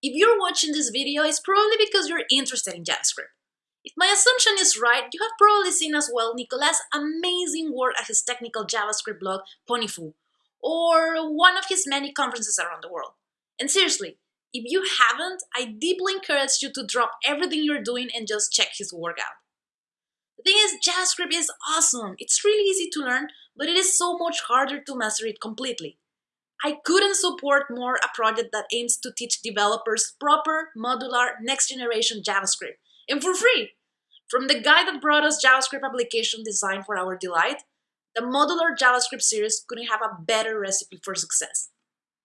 If you're watching this video, it's probably because you're interested in JavaScript. If my assumption is right, you have probably seen as well Nicolas' amazing work at his technical JavaScript blog, Ponyfoo, or one of his many conferences around the world. And seriously, if you haven't, I deeply encourage you to drop everything you're doing and just check his work out. The thing is, JavaScript is awesome. It's really easy to learn, but it is so much harder to master it completely. I couldn't support more a project that aims to teach developers proper, modular, next-generation JavaScript, and for free. From the guy that brought us JavaScript application design for our delight, the modular JavaScript series couldn't have a better recipe for success.